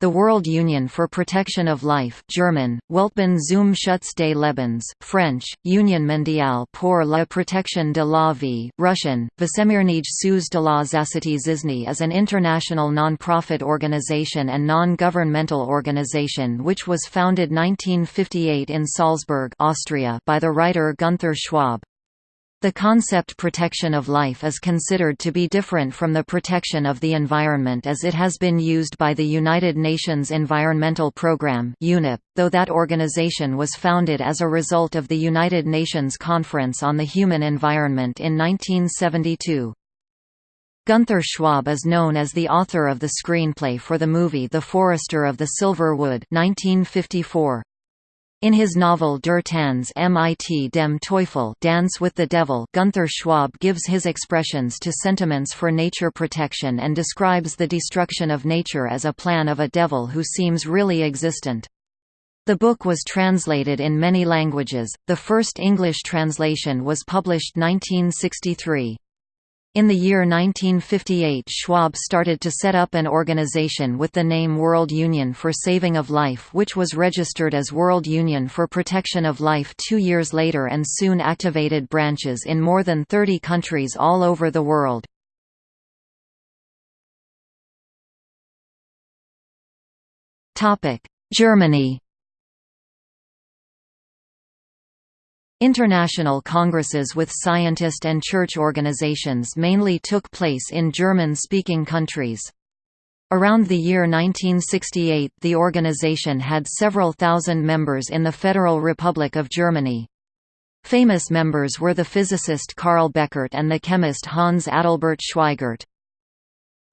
The World Union for Protection of Life German, Weltbund zum Schutz des Lebens, French, Union mondiale pour la protection de la vie Russian, Vesemirnij suz de la zasity zizny is an international non-profit organization and non-governmental organization which was founded 1958 in Salzburg Austria by the writer Gunther Schwab. The concept protection of life is considered to be different from the protection of the environment as it has been used by the United Nations Environmental Programme UNEP, though that organization was founded as a result of the United Nations Conference on the Human Environment in 1972. Gunther Schwab is known as the author of the screenplay for the movie The Forester of the Silver Wood 1954. In his novel Der Tanz mit dem Teufel Dance with the Devil Gunther Schwab gives his expressions to sentiments for nature protection and describes the destruction of nature as a plan of a devil who seems really existent. The book was translated in many languages, the first English translation was published 1963. In the year 1958 Schwab started to set up an organization with the name World Union for Saving of Life which was registered as World Union for Protection of Life two years later and soon activated branches in more than 30 countries all over the world. Germany International congresses with scientist and church organizations mainly took place in German-speaking countries. Around the year 1968 the organization had several thousand members in the Federal Republic of Germany. Famous members were the physicist Karl Bechert and the chemist Hans Adalbert Schweigart.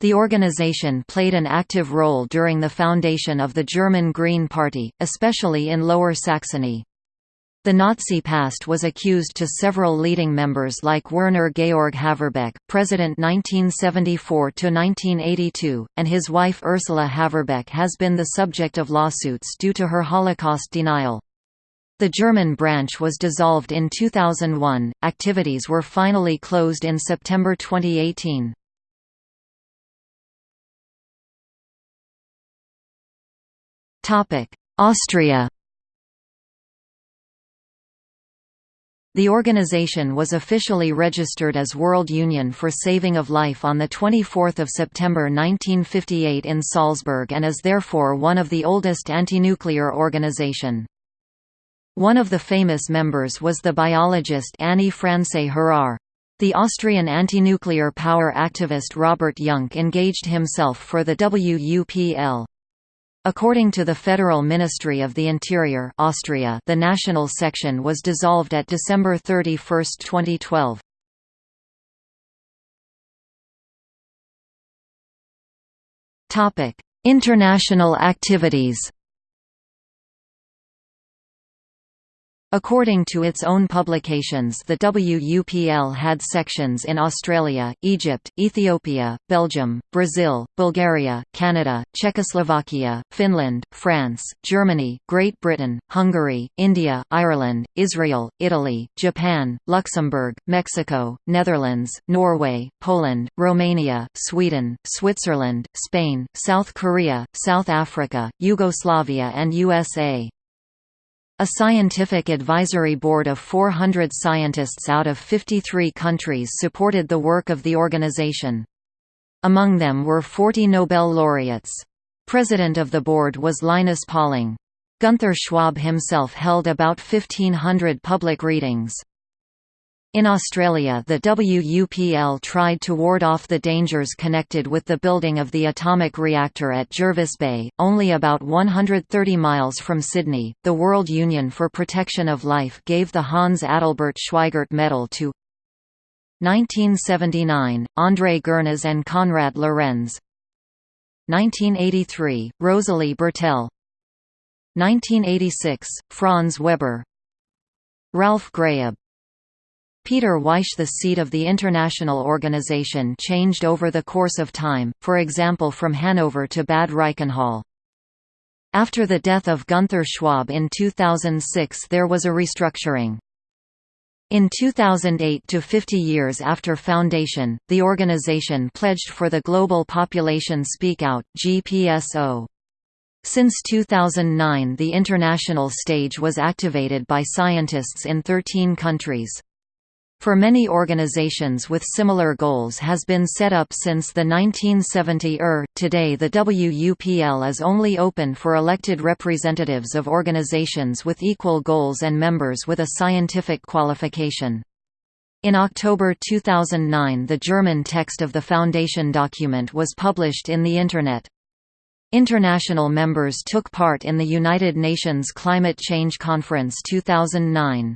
The organization played an active role during the foundation of the German Green Party, especially in Lower Saxony. The Nazi past was accused to several leading members like Werner Georg Haverbeck, President 1974–1982, and his wife Ursula Haverbeck has been the subject of lawsuits due to her Holocaust denial. The German branch was dissolved in 2001, activities were finally closed in September 2018. Austria The organization was officially registered as World Union for Saving of Life on 24 September 1958 in Salzburg and is therefore one of the oldest anti-nuclear organization. One of the famous members was the biologist Annie Francé-Harrar. The Austrian anti-nuclear power activist Robert Jungk engaged himself for the WUPL. According to the Federal Ministry of the Interior Austria, the national section was dissolved at December 31, 2012. International activities According to its own publications the WUPL had sections in Australia, Egypt, Ethiopia, Belgium, Brazil, Bulgaria, Canada, Czechoslovakia, Finland, France, Germany, Great Britain, Hungary, India, Ireland, Israel, Italy, Japan, Luxembourg, Mexico, Netherlands, Norway, Poland, Romania, Sweden, Switzerland, Spain, South Korea, South Africa, Yugoslavia and USA. A scientific advisory board of 400 scientists out of 53 countries supported the work of the organization. Among them were 40 Nobel laureates. President of the board was Linus Pauling. Gunther Schwab himself held about 1,500 public readings. In Australia the WUPL tried to ward off the dangers connected with the building of the atomic reactor at Jervis Bay, only about 130 miles from Sydney. The World Union for Protection of Life gave the Hans Adalbert Schweigart Medal to 1979, André Gurnes and Konrad Lorenz. 1983, Rosalie Bertell 1986, Franz Weber. Ralph Graeub Peter Weish The seat of the international organization changed over the course of time, for example from Hanover to Bad Reichenhall. After the death of Gunther Schwab in 2006 there was a restructuring. In 2008 to 50 years after foundation, the organization pledged for the Global Population Speak Out GPSO. Since 2009 the international stage was activated by scientists in 13 countries. For many organizations with similar goals has been set up since the 1970s. Er. Today the WUPL is only open for elected representatives of organizations with equal goals and members with a scientific qualification. In October 2009 the German text of the Foundation document was published in the Internet. International members took part in the United Nations Climate Change Conference 2009.